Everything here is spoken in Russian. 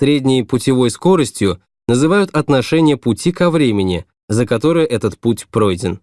Средней путевой скоростью называют отношение пути ко времени, за которое этот путь пройден.